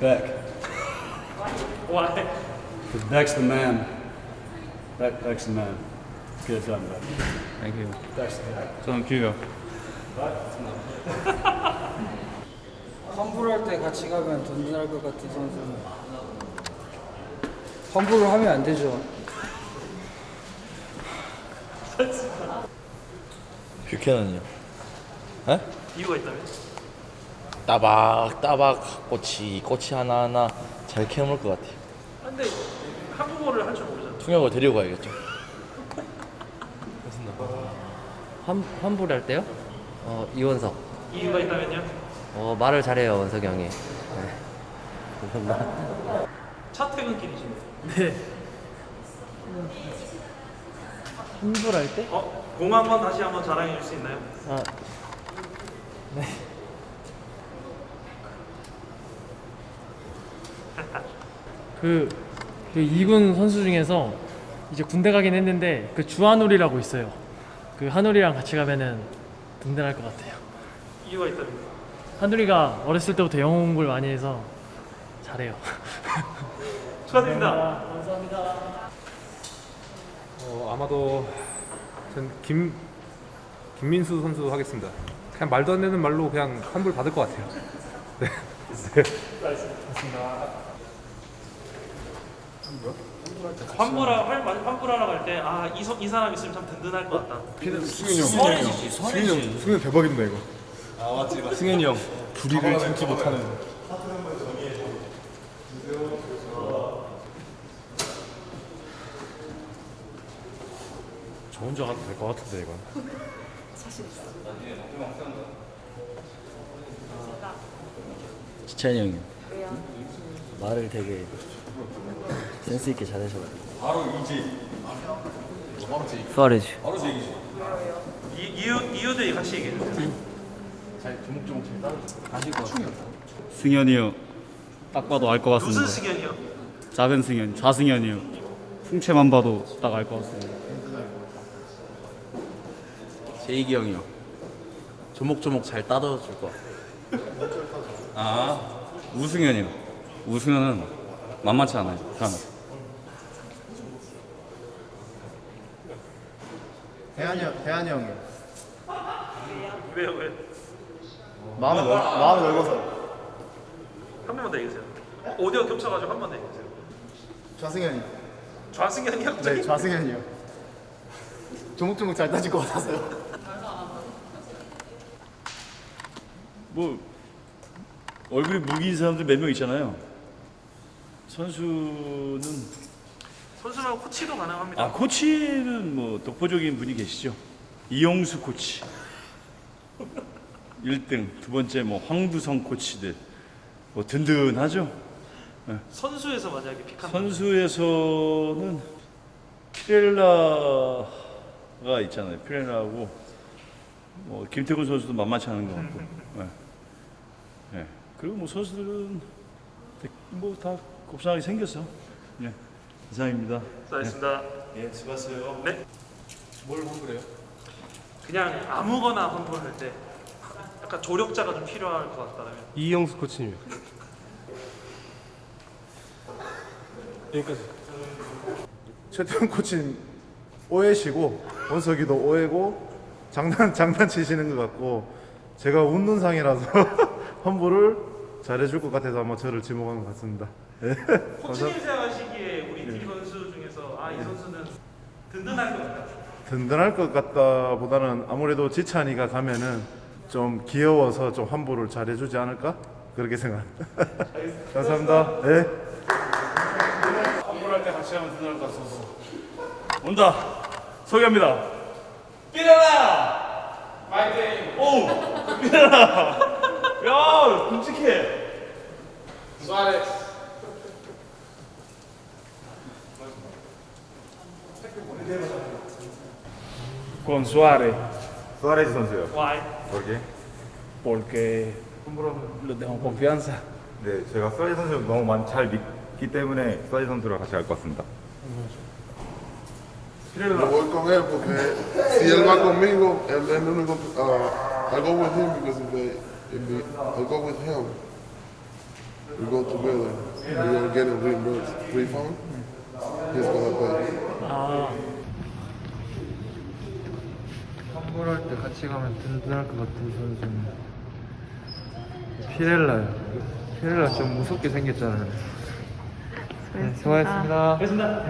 Beck. Why? Because Beck's the man. Beck, Beck's the man. Get it done, Beck. Thank you. Beck's the guy. 저는 규요. 환불할 때 같이 가면 든든할 것 같은 선수는 환불을 하면 안 되죠. 뷰캐넌이요. 에? 이유가 있다면? 따박 따박 꼬치 꼬치 하나 하나 잘 캐물 것 같아요. 근데 한국어를 할 줄 모르잖아. 통역을 데리고 가야겠죠. 환, 환불 할 때요? 어, 이원석. 이유가 있다면요? 어, 말을 잘해요, 원석이 형이. 네. 감사합니다. 차 퇴근길이시네. 네. 환불할 때? 어? 공 한번 다시 한번 자랑해 줄 수 있나요? 아, 네. 그, 그 2군 선수 중에서 이제 군대 가긴 했는데 그 주한울이라고 있어요. 그 한울이랑 같이 가면은 든든할 것 같아요. 이유가 있다면? 한울이가 어렸을 때부터 영어 공부를 많이 해서 잘해요. 축하드립니다. 어, 아마도 전 김, 김민수 선수 하겠습니다. 그냥 말도 안 되는 말로 그냥 환불 받을 것 같아요. 네. 환불하 할 환불하러 갈 때 아 이 이 사람 있으면 참 든든할 것 같다. 승현이 형. 승현이 형. 승현이 형. 승현이 대박입니다 이거. 승현이 형. 불의를 참지 못하는. 저 혼자 가도 될 것 같은데 이건. 지찬이 형이요. 말을 되게 센스 있게 잘하셔가지고. 수아레즈. 이, 이유 이유들 같이 얘기해 주세요. 승현이 형. 딱 봐도 알 것 같습니다. 무슨 승현이요? 작은 승현, 좌승현이요. 풍채만 봐도 딱 알 것 같습니다. 제이기 형이요. 조목조목 잘 따져줄 것 같아요. 아, 우승현이요. 우승현은 만만치 않아요. 사람. 대한이 형, 대한이 형이요. 왜요 왜? 마음이 넓, 마음이 넓어서. 한 번만 더 얘기해주세요. 오디오 겹쳐가지고 한 번 더 얘기해주세요. 좌승현이. 좌승현이 형 네, 좌승현이 요. 조목조목 잘 따질 것 같아서요. 뭐 얼굴이 무기인 사람들 몇 명 있잖아요. 선수는 선수랑 코치도 가능합니다. 아 코치는 뭐 독보적인 분이 계시죠. 이용수 코치 1등, 두 번째 뭐 황두성 코치들 뭐 든든하죠. 선수에서 만약에 픽한 선수에서는 피렐라가 있잖아요. 피렐라하고 뭐 김태균 선수도 만만치 않은 것 같고. 네. 네. 그리고 뭐 선수들은 뭐다 곱상하게 생겼어. 예. 이상입니다. 수고하셨습니다. 예, 수고하세요. 네. 뭘 환불해요? 그냥 아무거나 환불할 때 약간 조력자가 좀 필요할 것 같다면 이영수 코치님. 여기까지. 최태훈 코치는 오해시고 원석이도 오해고 장난 장난치시는 것 같고 제가 웃는 상이라서 환불을 잘해줄 것 같아서 아마 저를 지목한 것 같습니다. 예. 코치님 생각하시기에 우리 팀 선수 중에서 아 이 선수는 든든할 것 같다. 든든할 것 같다보다는 아무래도 지찬이가 가면은 좀 귀여워서 좀 환불을 잘 해주지 않을까 그렇게 생각. 감사합니다. 네. 환불할 때 같이 하면 든든할 것 같아서. 온다. 소개합니다. 삐라라! 파이팅! 오! 삐라라! 야, 끔찍해. Con Suárez. 수아레 즈 선수요. Why? 거기. Porque le tengo confianza. 네, 제가 수아레즈 선수 너무 많이 잘 믿기 때문에 수아레즈 선수랑 같이 갈 것 같습니다. Yo voy con él porque si él va conmigo, él es mi único. Uh, I go with him because if they, if they, I go with him. we go together, we gonna get a reimbursed refund. He's gonna pay. 아 환불할 때 같이 가면 든든할 것 같은 선수는 피렐라요. 피렐라 좀 무섭게 생겼잖아요. 네, 수고하셨습니다. 알겠습니다.